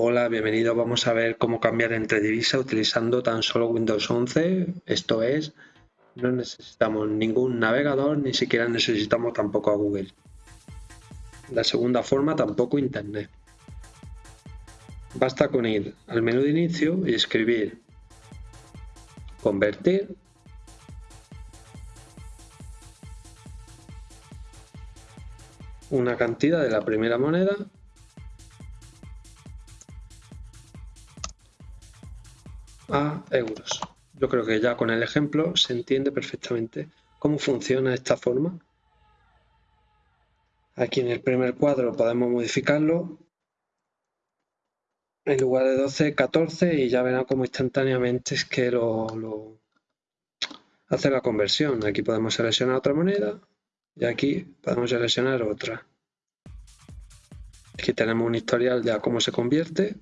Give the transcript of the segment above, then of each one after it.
Hola, bienvenido. Vamos a ver cómo cambiar entre divisas utilizando tan solo Windows 11. Esto es, no necesitamos ningún navegador, ni siquiera necesitamos tampoco a Google. La segunda forma, tampoco Internet. Basta con ir al menú de inicio y escribir convertir una cantidad de la primera moneda a euros. Yo creo que ya con el ejemplo se entiende perfectamente cómo funciona esta forma. Aquí en el primer cuadro podemos modificarlo. En lugar de 12, 14 y ya verán cómo instantáneamente es que lo, hace la conversión. Aquí podemos seleccionar otra moneda y aquí podemos seleccionar otra. Aquí tenemos un historial de cómo se convierte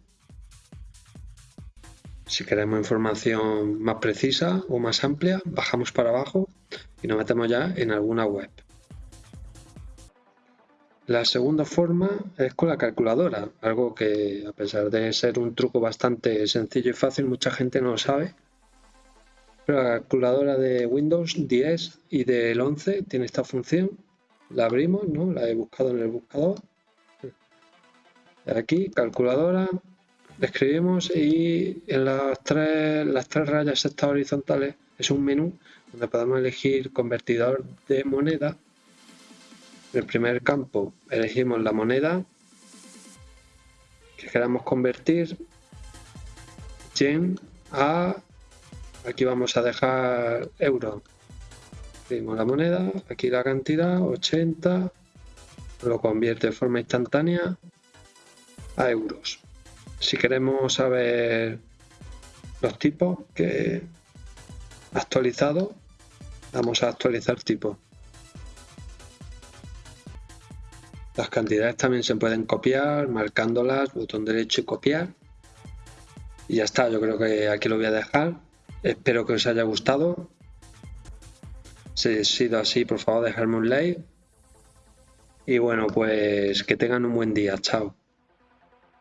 si queremos información más precisa o más amplia, bajamos para abajo y nos metemos ya en alguna web. La segunda forma es con la calculadora, algo que a pesar de ser un truco bastante sencillo y fácil, mucha gente no lo sabe. Pero la calculadora de Windows 10 y del 11 tiene esta función. La abrimos, ¿no? la he buscado en el buscador. Aquí, calculadora, escribimos y en las tres, las tres rayas estas horizontales es un menú donde podemos elegir convertidor de moneda. En el primer campo elegimos la moneda que queramos convertir. Yen a aquí vamos a dejar euro. Escribimos la moneda aquí la cantidad 80 lo convierte de forma instantánea a euros si queremos saber los tipos que actualizado, vamos a actualizar tipo. Las cantidades también se pueden copiar, marcándolas, botón derecho y copiar. Y ya está, yo creo que aquí lo voy a dejar. Espero que os haya gustado. Si ha sido así, por favor, dejadme un like. Y bueno, pues que tengan un buen día. Chao.